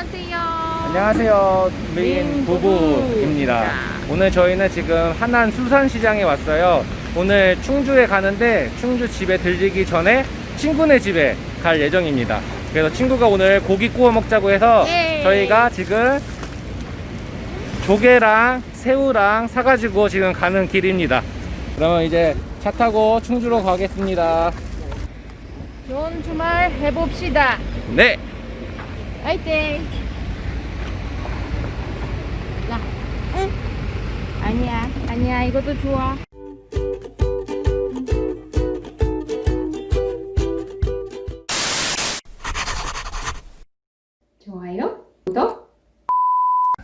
안녕하세요. 안녕하세요. 메인 메인 부부입니다. 오늘 저희는 지금 하남 수산시장에 왔어요. 오늘 충주에 가는데 충주 집에 들리기 전에 친구네 집에 갈 예정입니다. 그래서 친구가 오늘 고기 구워 먹자고 해서 예. 저희가 지금 조개랑 새우랑 사가지고 지금 가는 길입니다. 그러면 이제 차 타고 충주로 가겠습니다. 좋은 주말 해봅시다. 네! 화이팅! 야, 응? 아니야, 아니야, 이것도 좋아. 좋아요, 구독.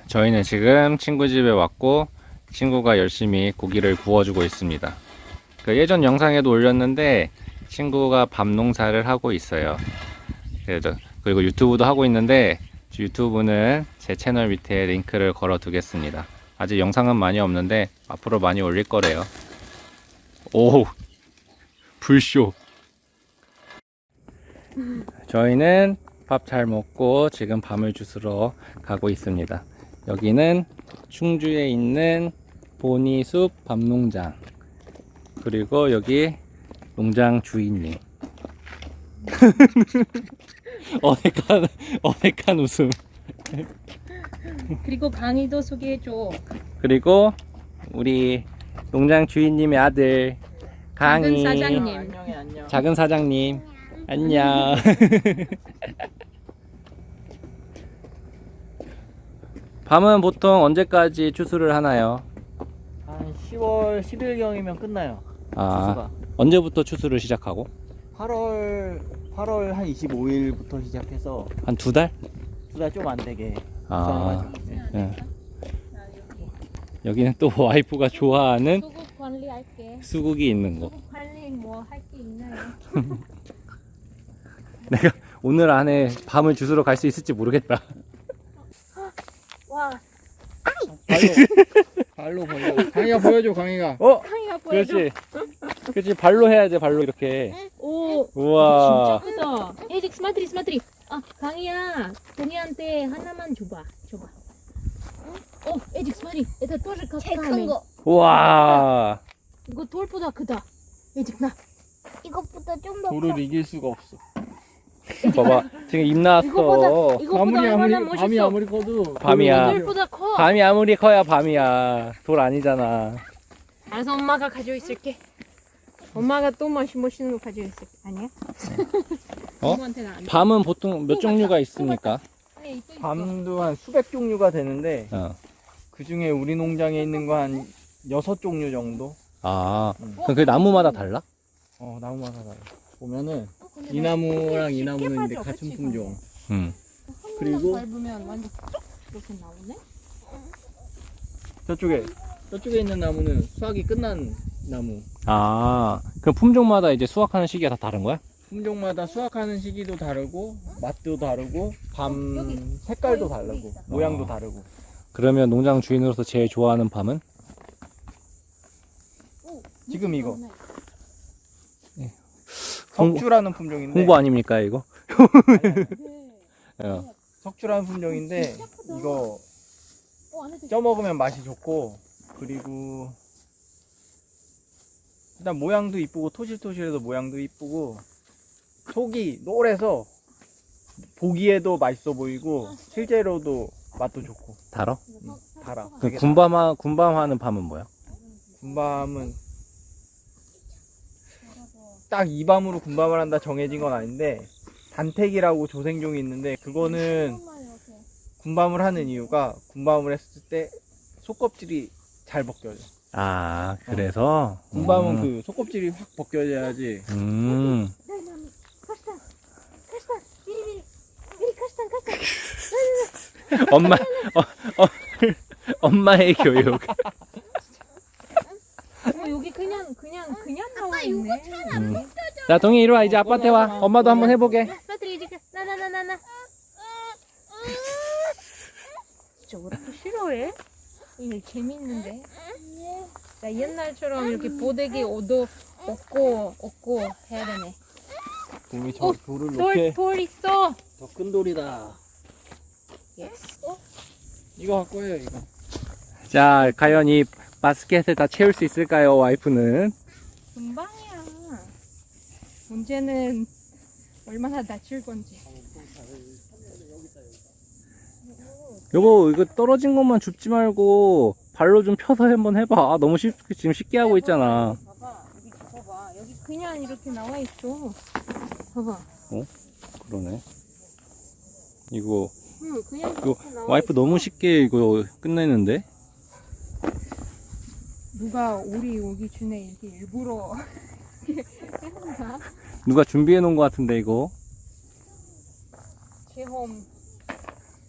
저희는 지금 친구 집에 왔고 친구가 열심히 고기를 구워주고 있습니다. 그 예전 영상에도 올렸는데 친구가 밥 농사를 하고 있어요. 그리고 유튜브도 하고 있는데 유튜브는 제 채널 밑에 링크를 걸어 두겠습니다. 아직 영상은 많이 없는데 앞으로 많이 올릴 거래요. 오 불쇼. 저희는 밥 잘 먹고 지금 밤을 주스러 가고 있습니다. 여기는 충주에 있는 보니숲 밤농장 그리고 여기 농장 주인님 어색한 어색한 웃음 그리고 강의도 소개해줘. 그리고 우리 농장 주인님의 아들 강희 작은 사장님. 작은 사장님 안녕 밤은 보통 언제까지 추수를 하나요? 한 10월 10일경이면 끝나요. 아 추수가. 언제부터 추수를 시작하고? 8월 8월 한 25일부터 시작해서 한 두 달? 두 달 좀 안 되게 아. 네. 예. 여기는 또 와이프가 좋아하는 수국 관리할게. 수국이 있는 곳. 수국 관리 뭐 할 게 있나요? 내가 오늘 안에 밤을 주스러 갈 수 있을지 모르겠다. 와, 발로 발로 보여. 강이가 보여줘 강이가. 어, 보여줘. 그렇지. 그렇지. 발로 해야 돼. 발로 이렇게. 오. 우와. 진짜 크다. 에릭 스마트리 스마트리. 아 강이야. 동이한테 하나만 줘봐. 줘봐. 어 에릭 스마트리. 얘들 또 이렇게 제큰 거. 우와. 이거 돌보다 크다. 에릭 나. 이것보다 좀 더. 돌을 이길 수가 없어. 봐봐 지금 입 나왔어 이거보다, 이거보다 아무리 아무리 멋있어. 밤이 아무리 커도 밤이야 밤이 아무리 커야 밤이야 돌 아니잖아 알아서 엄마가 가지고 있을게. 엄마가 또 맛이 멋있는 거 가지고 있을게. 아니야? 어? 엄마한테는 안 돼. 밤은 보통 몇 종류가 있습니까? 아니, 또 있어. 밤도 한 수백 종류가 되는데 어. 그 중에 우리 농장에 있는 거 한 여섯 종류 정도. 아, 그럼 그 나무마다 달라? 어 나무마다 달라. 보면은 이 나무랑 이 나무는 이제 같은 품종. 응. 그리고 밟으면 완전 쏙 이렇게 나오네? 저쪽에 저쪽에 있는 나무는 수확이 끝난 나무. 아, 그럼 품종마다 이제 수확하는 시기가 다 다른 거야? 품종마다 수확하는 시기도 다르고 맛도 다르고 밤 색깔도 다르고 있어. 모양도 어. 다르고 그러면 농장 주인으로서 제일 좋아하는 밤은? 지금 이거 예. 석주라는 품종인데 홍보 아닙니까, 이거? 네. 어. 석주라는 품종인데 이거 어, 쪄 먹으면 맛이 좋고 그리고 일단 모양도 이쁘고 토실토실해서 모양도 이쁘고 속이 노래서 보기에도 맛있어 보이고 실제로도 맛도 좋고 달어? 달아. 그 군밤하, 군밤하는 밤은 뭐야? 군밤은 딱 이 밤으로 군밤을 한다 정해진 건 아닌데 단택이라고 조생종이 있는데 그거는 군밤을 하는 이유가 군밤을 했을 때 속껍질이 잘 벗겨져. 아, 그래서? 군밤은 음. 그 속껍질이 확 벗겨져야지. 음. 엄마, 어, 어, 엄마의 교육. 어, 여기 그냥 그냥 그냥 나와 있네. 음. 자, 동희 이리 와. 이제 아빠한테 와. 엄마도 한번 해보게. 나나나나나. 진짜 왜 이렇게 싫어해? 이게 재밌는데. 나 옛날처럼 이렇게 보대기 얻어 얻고 얻고 해야 되네. 동이 저 어, 돌을 돌, 이렇게 돌 있어. 더 큰 돌이다. 줄게. 이거 갖고 해요 이거. 자, 과연 이 바스켓을 다 채울 수 있을까요, 와이프는? 금방이야. 문제는 얼마나 다칠 건지. 여보, 이거 떨어진 것만 줍지 말고 발로 좀 펴서 한번 해봐. 아, 너무 쉽, 지금 쉽게 하고 있잖아. 봐봐, 여기 봐봐. 여기 그냥 이렇게 나와 있어. 봐봐. 그러네. 이거, 응, 그냥 이거 와이프 너무 쉽게 이거 끝내는데? 누가 우리 오기 전에 이렇게 일부러 해놓나? 누가 준비해 놓은 것 같은데, 이거? 체험.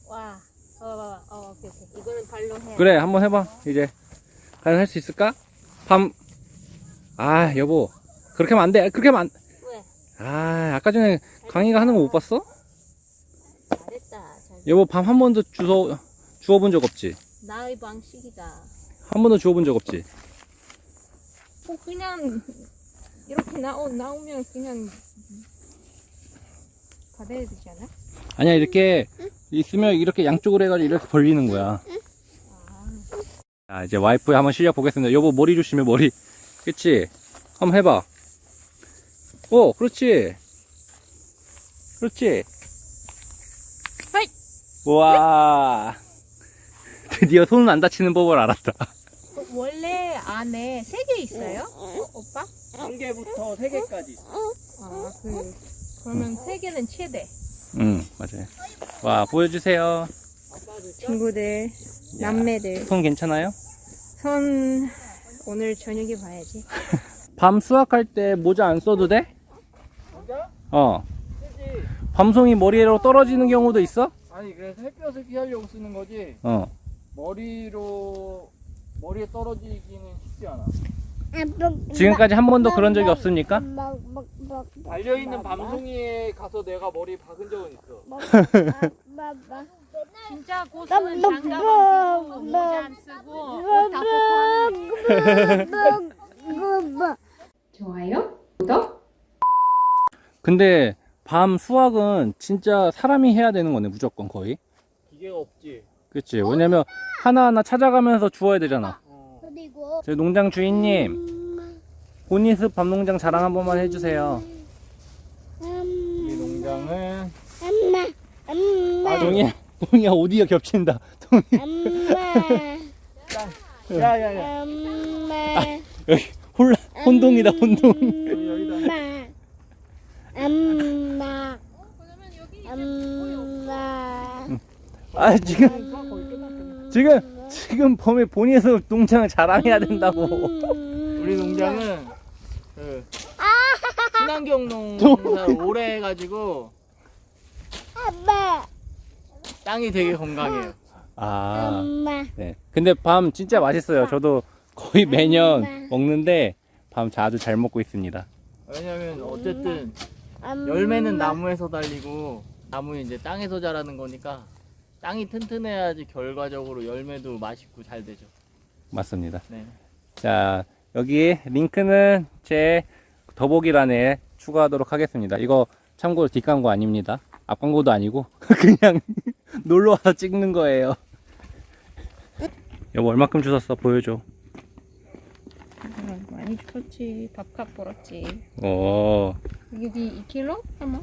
와, 어, 어, 오케이, 오케이. 이거는 발로 해. 그래, 한번 해봐, 이제. 과연 할 수 있을까? 밤. 아, 여보. 그렇게 하면 안 돼. 그렇게 하면 안. 왜? 아, 아까 전에 강희가 하는 거 못 봤어? 잘했다. 잘. 여보, 밤 한 번도 주워, 주워본 적 없지? 나의 방식이다. 한 번도 주워본 적 없지? 뭐 그냥 이렇게 나오 나오면 그냥 받아야 되지 않아? 아니야, 이렇게 있으면 이렇게 양쪽으로 해가지고 이렇게 벌리는 거야. 자, 이제 와이프의 한번 실력 보겠습니다. 여보, 머리 조심해, 머리. 그치? 한번 해봐. 오, 그렇지. 그렇지. 하이! 우와. 드디어 손은 안 다치는 법을 알았다. 원래 안에 세 개 있어요? 어, 오빠? 한 개부터 세 개까지. 아, 그 그러면 세 개는 최대. 응, 맞아요. 와, 보여주세요. 친구들, 야, 남매들, 손 괜찮아요? 손 오늘 저녁에 봐야지. 밤 수확할 때 모자 안 써도 돼? 모자? 어. 밤송이 머리로 떨어지는 경우도 있어? 아니 그래서 햇볕을 피하려고 쓰는 거지. 어. 머리로 머리에 떨어지기는 쉽지 않아. 지금까지 한 번도 그런 적이 없습니까? 달려 있는 밤송이에 가서 내가 머리 박은 적은 있어. 진짜 고수는 장갑 안 끼고 모자 안 쓰고 옷다 벗고 하는 좋아요? 구독? 근데 밤 수확은 진짜 사람이 해야 되는 거네 무조건 거의 기계가 없지. 그치 왜냐면 하나하나 찾아가면서 주워야 되잖아 저희 농장 주인님 보니스 밤농장 자랑 한 번만 해주세요. 이 농장은 엄마 엄마. 아 동이야 동이야 오디오 겹친다. 동이. 엄마. 야야야. 엄마. 여기 혼라 혼동이다 혼동. 엄마. 엄마. 엄마. 아 지금 지금 지금 범에 보니스 농장을 자랑해야 된다고. 우리 농장은 그 친환경 농사를 오래 해가지고 아빠. 땅이 되게 건강해요. 아. 엄마. 네. 근데 밤 진짜 맛있어요. 저도 거의 매년 먹는데 밤 자주 잘 먹고 있습니다. 왜냐면 어쨌든 엄마. 열매는 나무에서 달리고 나무는 이제 땅에서 자라는 거니까 땅이 튼튼해야지 결과적으로 열매도 맛있고 잘 되죠. 맞습니다. 네. 자, 여기 링크는 제 더보기란에 추가하도록 하겠습니다. 이거 참고로 뒷광고 아닙니다. 앞광고도 아니고 그냥 놀러 와서 찍는 거예요. 여보 얼마큼 주웠어? 보여줘. 많이 줬지 밥값 벌었지 오, 여기 2kg? 아마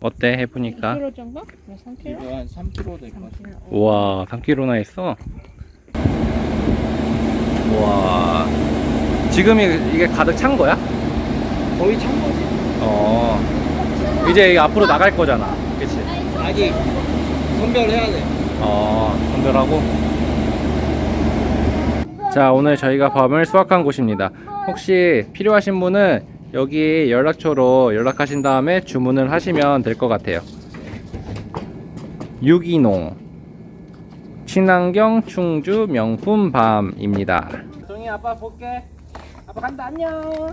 어때 해보니까? 2kg 정도? 네, 3kg? 이거 한 3kg 될 것 같아요. 3kg 우와, 3kg나 했어? 우와, 지금 이- 이게 가득 찬 거야? 거의 찬 거지. 어, 이제 앞으로 나갈 거잖아. 그치? 아직 선별해야 돼. 어, 선별하고. 자, 오늘 저희가 밤을 수확한 곳입니다. 혹시 필요하신 분은 여기 연락처로 연락하신 다음에 주문을 하시면 될 것 같아요. 유기농 친환경 충주 명품 밤입니다. 동이 아빠 볼게. 아빠 간다 안녕.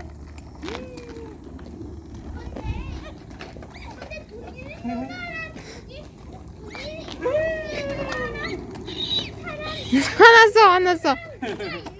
화났어 화났어